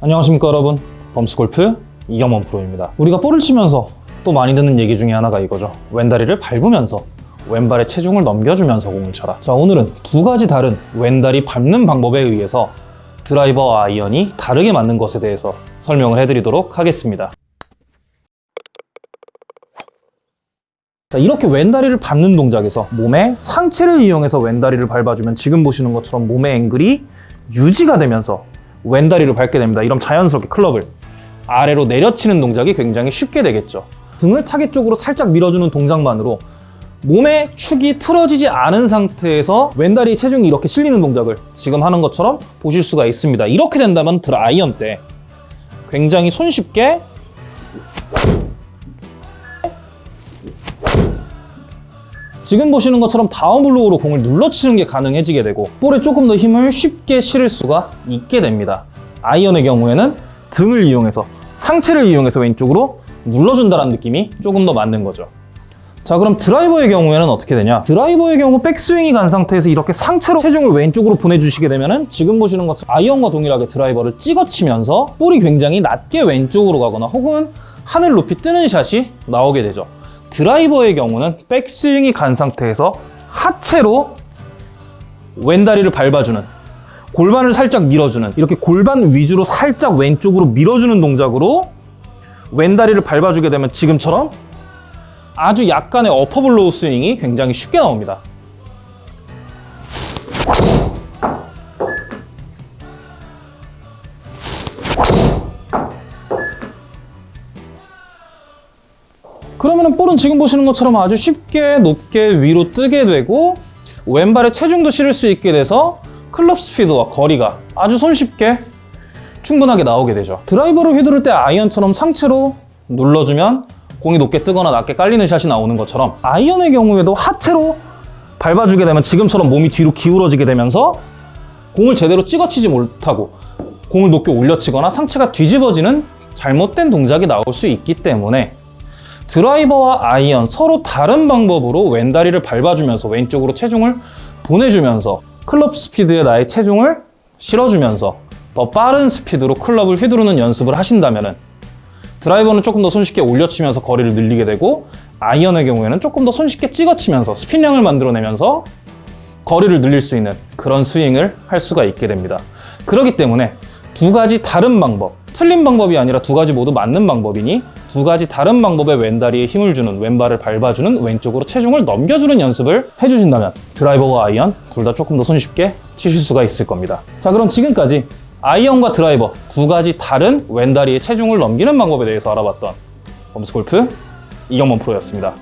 안녕하십니까 여러분. 범스골프 이경원 프로입니다. 우리가 볼을 치면서 또 많이 듣는 얘기 중에 하나가 이거죠. 왼다리를 밟으면서 왼발에 체중을 넘겨주면서 공을 쳐라. 자 오늘은 두 가지 다른 왼다리 밟는 방법에 의해서 드라이버와 아이언이 다르게 맞는 것에 대해서 설명을 해드리도록 하겠습니다. 자, 이렇게 왼다리를 밟는 동작에서 몸의 상체를 이용해서 왼다리를 밟아주면 지금 보시는 것처럼 몸의 앵글이 유지가 되면서 왼다리를 밟게 됩니다. 이런 자연스럽게 클럽을 아래로 내려치는 동작이 굉장히 쉽게 되겠죠. 등을 타겟 쪽으로 살짝 밀어주는 동작만으로 몸의 축이 틀어지지 않은 상태에서 왼다리 체중이 이렇게 실리는 동작을 지금 하는 것처럼 보실 수가 있습니다. 이렇게 된다면 아이언 때 굉장히 손쉽게 지금 보시는 것처럼 down blow로 공을 눌러치는 게 가능해지게 되고 볼에 조금 더 힘을 쉽게 실을 수가 있게 됩니다. 아이언의 경우에는 등을 이용해서 상체를 이용해서 왼쪽으로 눌러준다는 느낌이 조금 더 맞는 거죠. 자 그럼 드라이버의 경우에는 어떻게 되냐 드라이버의 경우 백스윙이 간 상태에서 이렇게 상체로 체중을 왼쪽으로 보내주시게 되면 은 지금 보시는 것처럼 아이언과 동일하게 드라이버를 찍어치면서 볼이 굉장히 낮게 왼쪽으로 가거나 혹은 하늘 높이 뜨는 샷이 나오게 되죠 드라이버의 경우는 백스윙이 간 상태에서 하체로 왼다리를 밟아주는 골반을 살짝 밀어주는 이렇게 골반 위주로 살짝 왼쪽으로 밀어주는 동작으로 왼다리를 밟아주게 되면 지금처럼 아주 약간의 upper blow 스윙이 굉장히 쉽게 나옵니다. 그러면 볼은 지금 보시는 것처럼 아주 쉽게 높게 위로 뜨게 되고 왼발에 체중도 실을 수 있게 돼서 클럽 스피드와 거리가 아주 손쉽게 충분하게 나오게 되죠. 드라이버를 휘두를 때 아이언처럼 상체로 눌러주면 공이 높게 뜨거나 낮게 깔리는 샷이 나오는 것처럼 아이언의 경우에도 하체로 밟아주게 되면 지금처럼 몸이 뒤로 기울어지게 되면서 공을 제대로 찍어치지 못하고 공을 높게 올려치거나 상체가 뒤집어지는 잘못된 동작이 나올 수 있기 때문에 드라이버와 아이언 서로 다른 방법으로 왼다리를 밟아주면서 왼쪽으로 체중을 보내주면서 클럽 스피드에 나의 체중을 실어주면서 더 빠른 스피드로 클럽을 휘두르는 연습을 하신다면 드라이버는 조금 더 손쉽게 올려치면서 거리를 늘리게 되고 아이언의 경우에는 조금 더 손쉽게 찍어치면서 스핀량을 만들어내면서 거리를 늘릴 수 있는 그런 스윙을 할 수가 있게 됩니다. 그렇기 때문에 두 가지 다른 방법, 틀린 방법이 아니라 두 가지 모두 맞는 방법이니 두 가지 다른 방법의 왼다리에 힘을 주는 왼발을 밟아주는 왼쪽으로 체중을 넘겨주는 연습을 해주신다면 드라이버와 아이언 둘 다 조금 더 손쉽게 치실 수가 있을 겁니다. 자 그럼 지금까지 아이언과 드라이버 두 가지 다른 왼다리에 체중을 넘기는 방법에 대해서 알아봤던 범스골프 이경범 프로였습니다.